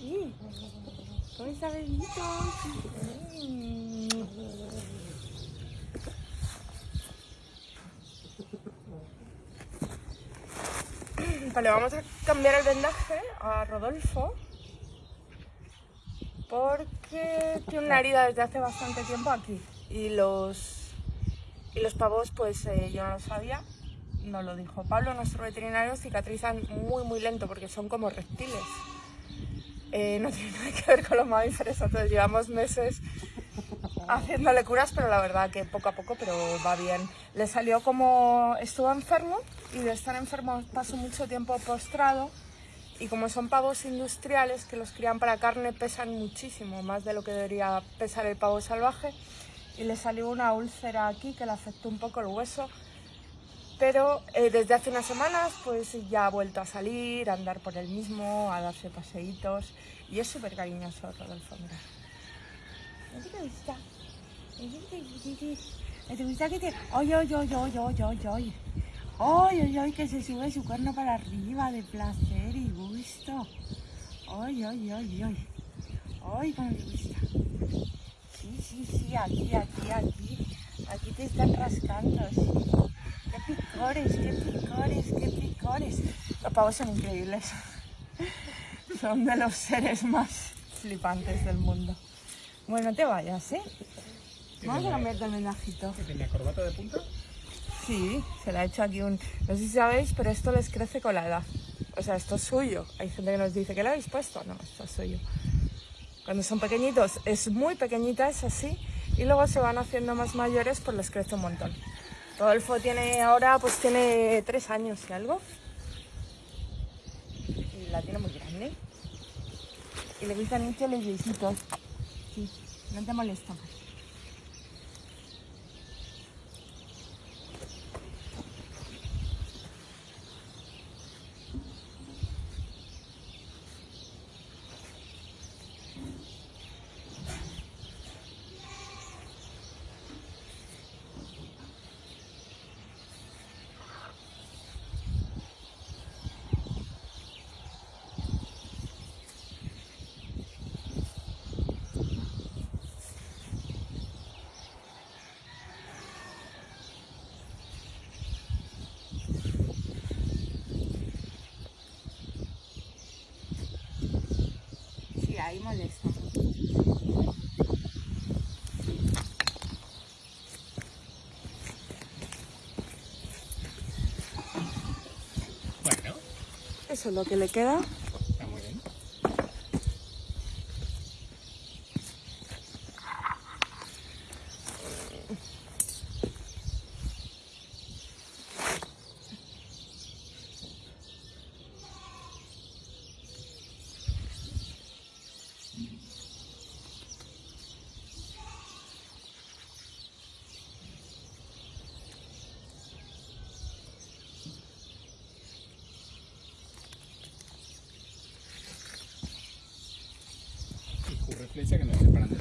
Sí. Mm. Vale, vamos a cambiar el vendaje a Rodolfo porque tiene una herida desde hace bastante tiempo aquí y los, y los pavos pues eh, yo no lo sabía, no lo dijo Pablo, nuestro veterinario, cicatrizan muy muy lento porque son como reptiles. Eh, no tiene nada que ver con los mamíferos, entonces llevamos meses haciéndole curas, pero la verdad que poco a poco, pero va bien. Le salió como estuvo enfermo y de estar enfermo pasó mucho tiempo postrado y como son pavos industriales que los crían para carne pesan muchísimo, más de lo que debería pesar el pavo salvaje y le salió una úlcera aquí que le afectó un poco el hueso pero eh, desde hace unas semanas pues ya ha vuelto a salir, a andar por el mismo, a darse paseitos y es súper cariñoso Rodolfo, mira. ¿No te gusta? ¿No te gusta que te...? ¡Ay, ay, ay, ay, ay, ay, ay! ¡Ay, ay, ay! Que se sube su cuerno para arriba de placer y gusto. ¡Ay, ay, ay, ay! ¡Ay, cómo le gusta! Sí, sí, sí, aquí, aquí, aquí. Aquí te están rascando. ¡Qué picores, qué picores, qué picores! Los pavos son increíbles. Son de los seres más flipantes del mundo. Bueno, no te vayas, ¿eh? Vamos a cambiarte el mensajito. ¿Que tenía corbata de punta? Sí, se le ha hecho aquí un... No sé si sabéis, pero esto les crece con la edad. O sea, esto es suyo. Hay gente que nos dice, ¿qué le habéis puesto? No, esto es suyo. Cuando son pequeñitos es muy pequeñita, es así. Y luego se van haciendo más mayores, pues les crece un montón. Rodolfo tiene ahora, pues tiene tres años y algo. Y la tiene muy grande. Y le gustan mucho los besitos. Sí, no te molesta. Ahí molesta. Bueno, Eso es lo que le queda. está muy bien. Flecha que nos separan lado.